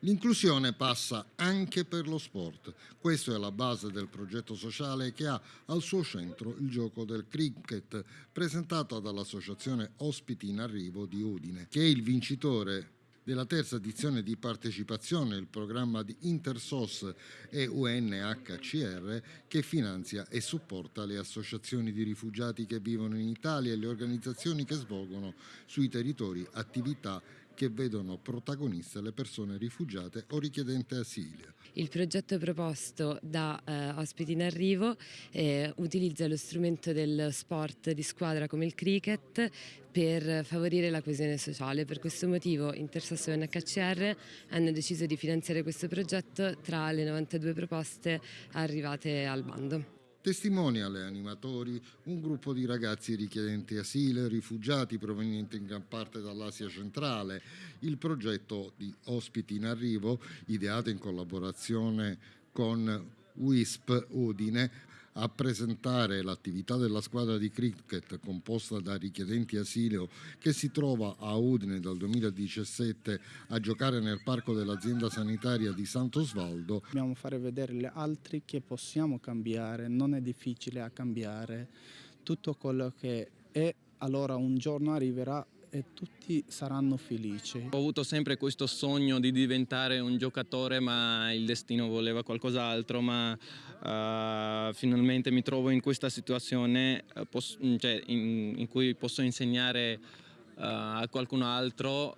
L'inclusione passa anche per lo sport. Questo è la base del progetto sociale che ha al suo centro il gioco del cricket, presentato dall'associazione Ospiti in Arrivo di Udine, che è il vincitore della terza edizione di partecipazione al programma di Intersos e UNHCR che finanzia e supporta le associazioni di rifugiati che vivono in Italia e le organizzazioni che svolgono sui territori attività che vedono protagoniste le persone rifugiate o richiedenti asilo. Il progetto proposto da eh, Ospiti in Arrivo eh, utilizza lo strumento del sport di squadra come il cricket per favorire la coesione sociale. Per questo motivo Intersasso e NHCR hanno deciso di finanziare questo progetto tra le 92 proposte arrivate al bando. Testimonia alle animatori un gruppo di ragazzi richiedenti asilo e rifugiati provenienti in gran parte dall'Asia centrale. Il progetto di Ospiti in Arrivo, ideato in collaborazione con WISP Udine, a presentare l'attività della squadra di cricket composta da richiedenti asilo che si trova a Udine dal 2017 a giocare nel parco dell'azienda sanitaria di Sant'Osvaldo. Dobbiamo fare vedere agli altri che possiamo cambiare, non è difficile a cambiare tutto quello che è, allora un giorno arriverà e tutti saranno felici. Ho avuto sempre questo sogno di diventare un giocatore ma il destino voleva qualcos'altro ma uh, finalmente mi trovo in questa situazione uh, cioè, in, in, cui posso insegnare uh, a qualcun altro